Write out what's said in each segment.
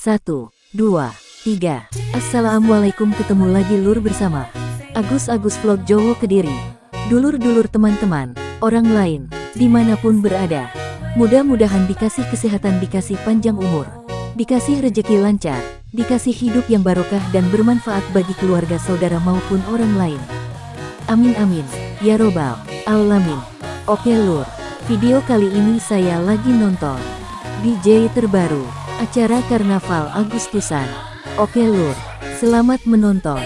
Satu, dua, tiga. Assalamualaikum ketemu lagi lur bersama Agus Agus Vlog Jowo Kediri. Dulur-dulur teman-teman, orang lain, di mana pun berada. Mudah-mudahan dikasih kesehatan, dikasih panjang umur, dikasih rejeki lancar, dikasih hidup yang barokah dan bermanfaat bagi keluarga saudara maupun orang lain. Amin amin, ya robbal alamin. Oke lur, video kali ini saya lagi nonton DJ terbaru, acara Karnaval Agustusan. Oke lur, selamat menonton.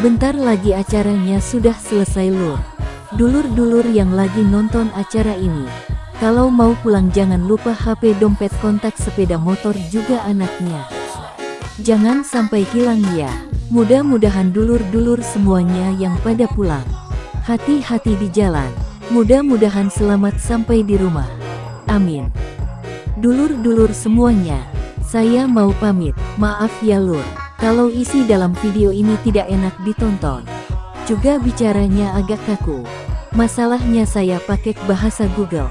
Sebentar lagi acaranya sudah selesai lur. Dulur-dulur yang lagi nonton acara ini. Kalau mau pulang jangan lupa HP dompet kontak sepeda motor juga anaknya. Jangan sampai hilang ya. Mudah-mudahan dulur-dulur semuanya yang pada pulang. Hati-hati di jalan. Mudah-mudahan selamat sampai di rumah. Amin. Dulur-dulur semuanya, saya mau pamit. Maaf ya lur, kalau isi dalam video ini tidak enak ditonton. Juga bicaranya agak kaku. Masalahnya saya pakai bahasa Google.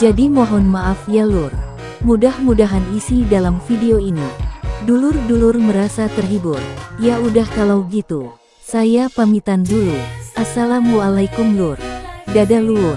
Jadi mohon maaf ya lur. Mudah-mudahan isi dalam video ini. Dulur-dulur merasa terhibur. Ya udah kalau gitu. Saya pamitan dulu. Assalamualaikum lur. Dadah lur.